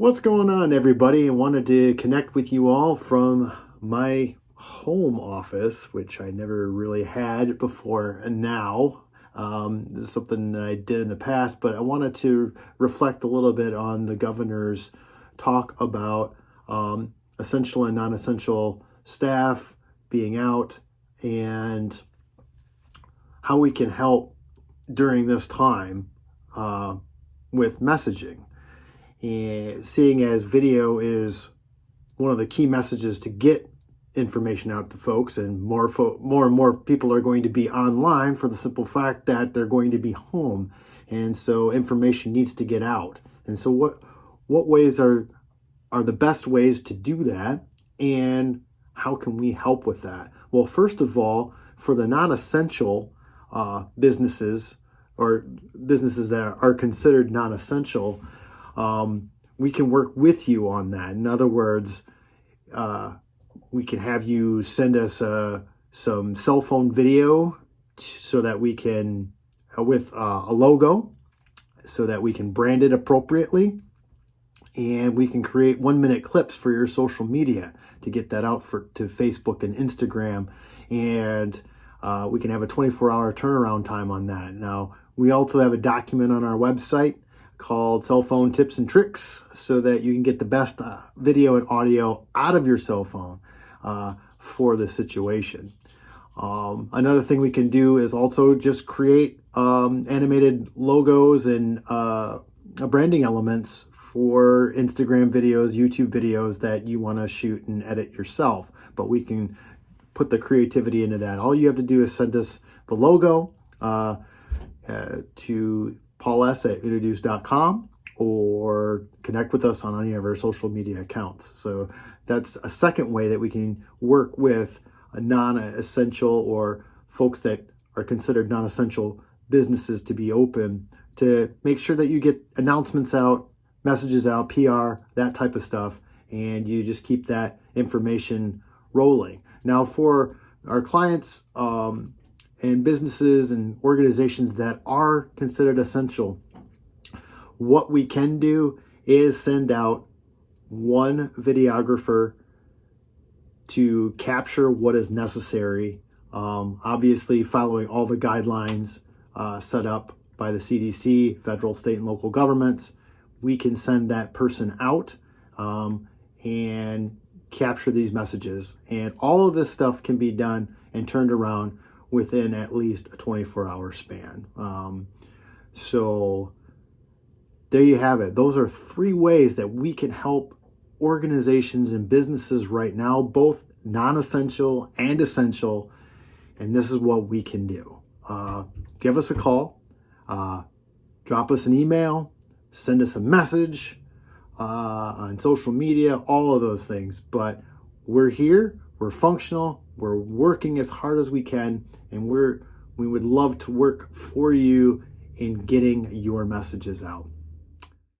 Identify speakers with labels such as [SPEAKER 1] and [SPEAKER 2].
[SPEAKER 1] What's going on, everybody? I wanted to connect with you all from my home office, which I never really had before and now. Um, this is something that I did in the past, but I wanted to reflect a little bit on the governor's talk about um, essential and non essential staff being out and how we can help during this time uh, with messaging and seeing as video is one of the key messages to get information out to folks and more fo- more and more people are going to be online for the simple fact that they're going to be home. And so information needs to get out. And so what what ways are are the best ways to do that? And how can we help with that? Well first of all for the non-essential uh, businesses or businesses that are considered non-essential um, we can work with you on that. In other words, uh, we can have you send us uh, some cell phone video so that we can, uh, with uh, a logo, so that we can brand it appropriately. And we can create one minute clips for your social media to get that out for to Facebook and Instagram. And uh, we can have a 24 hour turnaround time on that. Now, we also have a document on our website called Cell Phone Tips and Tricks so that you can get the best uh, video and audio out of your cell phone uh, for the situation. Um, another thing we can do is also just create um, animated logos and uh, branding elements for Instagram videos, YouTube videos that you want to shoot and edit yourself. But we can put the creativity into that. All you have to do is send us the logo uh, uh, to Paul S. at introduce.com or connect with us on any of our social media accounts. So that's a second way that we can work with non-essential or folks that are considered non-essential businesses to be open to make sure that you get announcements out, messages out, PR, that type of stuff, and you just keep that information rolling. Now for our clients, um, and businesses and organizations that are considered essential, what we can do is send out one videographer to capture what is necessary. Um, obviously, following all the guidelines uh, set up by the CDC, federal, state, and local governments, we can send that person out um, and capture these messages. And all of this stuff can be done and turned around within at least a 24 hour span. Um, so there you have it. Those are three ways that we can help organizations and businesses right now, both non essential and essential. And this is what we can do. Uh, give us a call, uh, drop us an email, send us a message uh, on social media, all of those things. But we're here, we're functional, we're working as hard as we can, and we're we would love to work for you in getting your messages out.